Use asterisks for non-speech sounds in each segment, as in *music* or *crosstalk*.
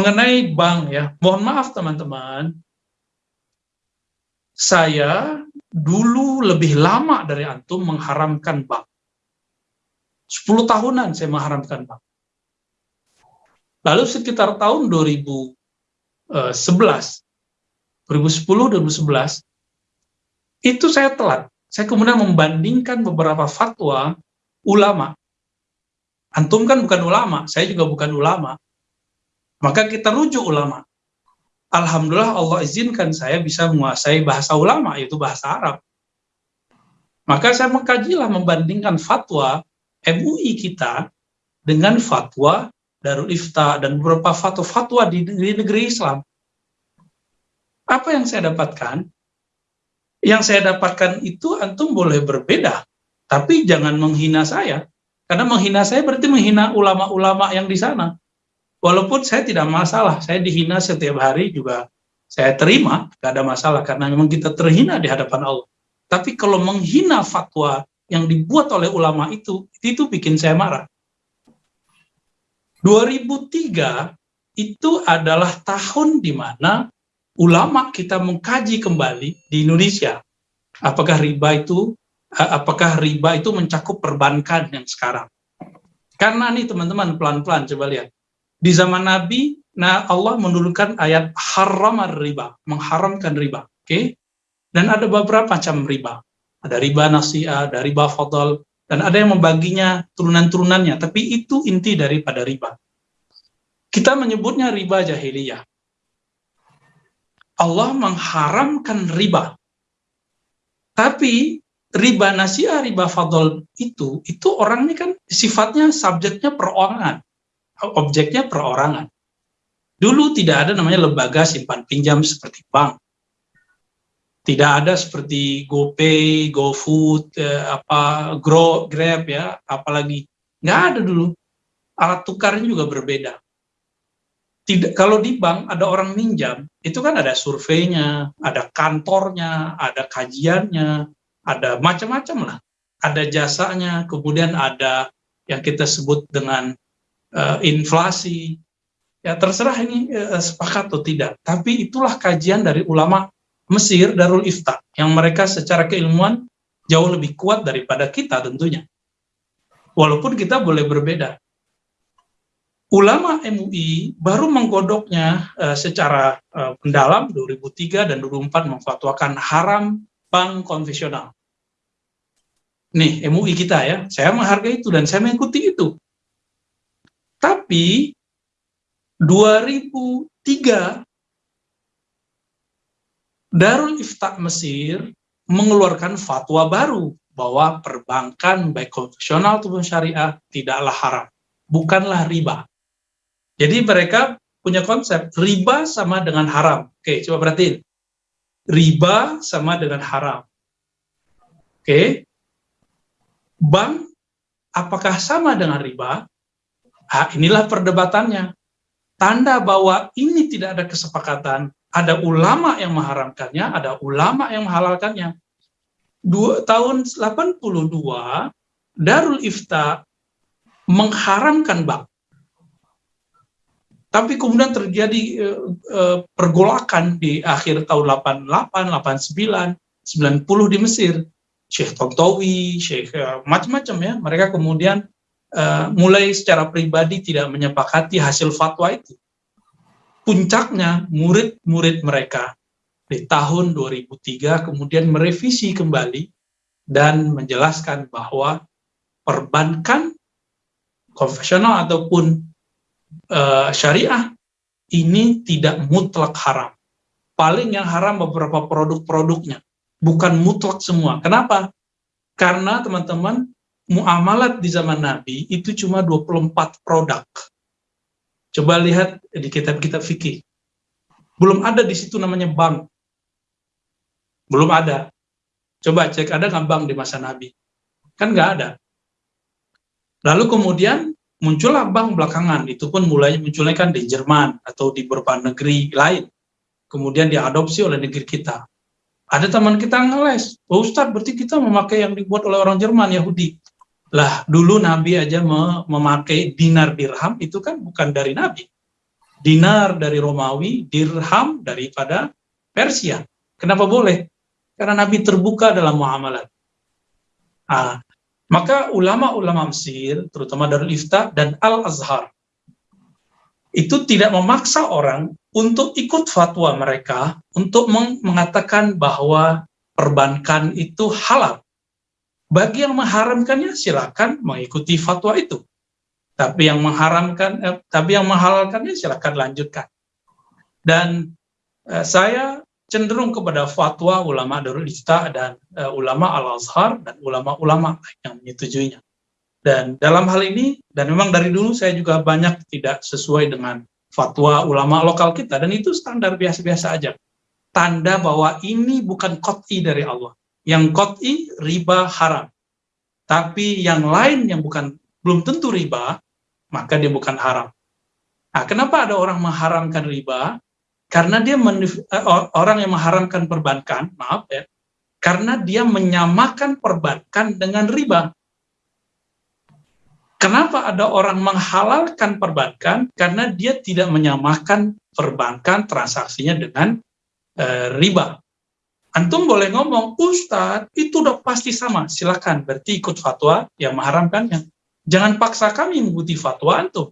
mengenai bank ya, mohon maaf teman-teman, saya dulu lebih lama dari antum mengharamkan bank. 10 tahunan saya mengharamkan bank. Lalu sekitar tahun 2011, 2010, 2011, itu saya telat. Saya kemudian membandingkan beberapa fatwa ulama. Antum kan bukan ulama, saya juga bukan ulama. Maka kita rujuk ulama. Alhamdulillah Allah izinkan saya bisa menguasai bahasa ulama, yaitu bahasa Arab. Maka saya mengkajilah membandingkan fatwa MUI kita dengan fatwa Darul Ifta dan beberapa fatwa-fatwa di, di negeri Islam. Apa yang saya dapatkan? Yang saya dapatkan itu antum boleh berbeda, tapi jangan menghina saya. Karena menghina saya berarti menghina ulama-ulama yang di sana walaupun saya tidak masalah, saya dihina setiap hari juga saya terima, gak ada masalah karena memang kita terhina di hadapan Allah. Tapi kalau menghina fatwa yang dibuat oleh ulama itu, itu bikin saya marah. 2003 itu adalah tahun di mana ulama kita mengkaji kembali di Indonesia. Apakah riba itu apakah riba itu mencakup perbankan yang sekarang? Karena nih teman-teman pelan-pelan coba lihat di zaman Nabi, nah Allah menurunkan ayat haram riba, mengharamkan riba. Oke? Okay? Dan ada beberapa macam riba. Ada riba nasiah, ada riba fadl, dan ada yang membaginya turunan-turunannya, tapi itu inti daripada riba. Kita menyebutnya riba jahiliyah. Allah mengharamkan riba. Tapi riba nasiah, riba fadl itu, itu ini kan sifatnya subjeknya perorangan objeknya perorangan. Dulu tidak ada namanya lembaga simpan pinjam seperti bank. Tidak ada seperti GoPay, GoFood, eh, apa Grow, Grab ya, apalagi nggak ada dulu. Alat tukarnya juga berbeda. Tidak, kalau di bank ada orang minjam, itu kan ada surveinya, ada kantornya, ada kajiannya, ada macam-macam lah. Ada jasanya, kemudian ada yang kita sebut dengan uh, inflasi, ya terserah ini uh, sepakat atau tidak. Tapi itulah kajian dari ulama Mesir Darul Ifta yang mereka secara keilmuan jauh lebih kuat daripada kita tentunya. Walaupun kita boleh berbeda. Ulama MUI baru menggodoknya uh, secara uh, mendalam 2003 dan 2004 memfatwakan haram bank konvensional. Nih, MUI kita ya, saya menghargai itu dan saya mengikuti itu. Tapi 2003 Darul Ifta Mesir mengeluarkan fatwa baru bahwa perbankan baik konvensional maupun syariah tidaklah haram, bukanlah riba. Jadi mereka punya konsep riba sama dengan haram. Oke, coba perhatiin. Riba sama dengan haram. Oke. Bank apakah sama dengan riba? Nah, inilah perdebatannya. Tanda bahwa ini tidak ada kesepakatan. Ada ulama yang mengharamkannya, ada ulama yang menghalalkannya. Dua, tahun 82, Darul Ifta mengharamkan bank. Tapi kemudian terjadi uh, uh, pergolakan di akhir tahun 88, 89, 90 di Mesir. Syekh Tontowi, Syekh uh, macam-macam ya. Mereka kemudian uh, mulai secara pribadi tidak menyepakati hasil fatwa itu. Puncaknya murid-murid mereka di tahun 2003 kemudian merevisi kembali dan menjelaskan bahwa perbankan konvensional ataupun uh, syariah ini tidak mutlak haram. Paling yang haram beberapa produk-produknya, bukan mutlak semua. Kenapa? Karena teman-teman muamalat di zaman Nabi itu cuma 24 produk. Coba lihat di kitab-kitab fikih. Belum ada di situ namanya bank. Belum ada. Coba cek ada nggak bank di masa Nabi? Kan nggak ada. Lalu kemudian muncullah bank belakangan. Itu pun mulai munculnya kan di Jerman atau di beberapa negeri lain. Kemudian diadopsi oleh negeri kita. Ada teman kita ngeles, oh, Ustadz berarti kita memakai yang dibuat oleh orang Jerman, Yahudi. Lah, dulu Nabi aja memakai dinar dirham itu kan bukan dari Nabi. dinar dari Romawi, dirham daripada Persia. Kenapa boleh? Karena Nabi terbuka dalam muamalat. Nah, maka ulama-ulama Mesir, terutama Darul Ifta dan Al-Azhar, itu tidak memaksa orang untuk ikut fatwa mereka untuk mengatakan bahwa perbankan itu halal. Bagi yang mengharamkannya silakan mengikuti fatwa itu. Tapi yang mengharamkan, eh, tapi yang menghalalkannya silakan lanjutkan. Dan eh, saya cenderung kepada fatwa ulama Darul Ifta dan eh, ulama Al Azhar dan ulama-ulama yang menyetujuinya. Dan dalam hal ini, dan memang dari dulu saya juga banyak tidak sesuai dengan fatwa ulama lokal kita, dan itu standar biasa-biasa aja. Tanda bahwa ini bukan kot'i dari Allah. Yang kot'i riba haram. Tapi yang lain yang bukan belum tentu riba, maka dia bukan haram. Nah, kenapa ada orang mengharamkan riba? Karena dia eh, orang yang mengharamkan perbankan, maaf ya, karena dia menyamakan perbankan dengan riba. Kenapa ada orang menghalalkan perbankan? Karena dia tidak menyamakan perbankan transaksinya dengan e, riba. Antum boleh ngomong, Ustadz, itu udah pasti sama. Silakan, berarti ikut fatwa yang mengharamkannya. Jangan paksa kami mengikuti fatwa antum.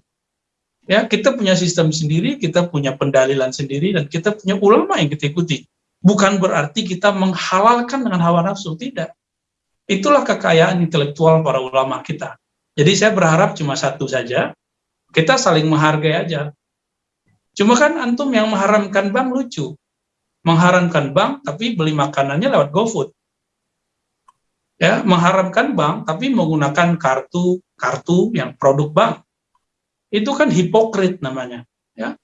Ya, kita punya sistem sendiri, kita punya pendalilan sendiri, dan kita punya ulama yang kita ikuti. Bukan berarti kita menghalalkan dengan hawa nafsu, tidak. Itulah kekayaan intelektual para ulama kita jadi saya berharap cuma satu saja, kita saling menghargai aja. Cuma kan antum yang mengharamkan bank lucu. Mengharamkan bank tapi beli makanannya lewat GoFood. Ya, mengharamkan bank tapi menggunakan kartu kartu yang produk bank. Itu kan hipokrit namanya, ya.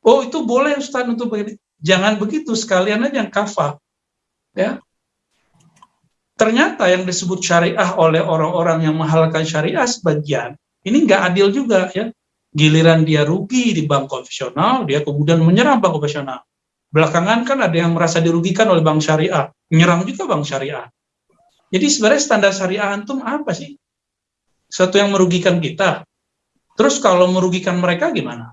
Oh, itu boleh Ustaz untuk begini. Jangan begitu, sekalian aja yang kafah. Ya, ternyata yang disebut syariah oleh orang-orang yang menghalalkan syariah sebagian, ini nggak adil juga ya. Giliran dia rugi di bank konvensional, dia kemudian menyerang bank konvensional. Belakangan kan ada yang merasa dirugikan oleh bank syariah, menyerang juga bank syariah. Jadi sebenarnya standar syariah antum apa sih? Satu yang merugikan kita. Terus kalau merugikan mereka gimana?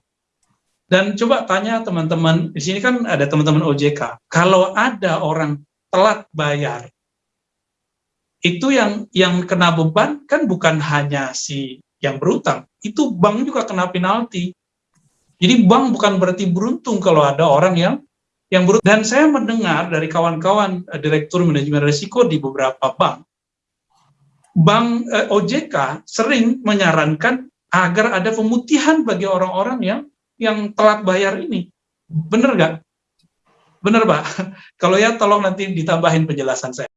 Dan coba tanya teman-teman, di sini kan ada teman-teman OJK, kalau ada orang telat bayar, itu yang yang kena beban kan bukan hanya si yang berutang, itu bank juga kena penalti. Jadi bank bukan berarti beruntung kalau ada orang yang yang beruntung. Dan saya mendengar dari kawan-kawan uh, direktur manajemen risiko di beberapa bank, bank eh, OJK sering menyarankan agar ada pemutihan bagi orang-orang yang yang telat bayar ini. Benar nggak? Benar, Pak? *laughs* Kalau ya tolong nanti ditambahin penjelasan saya.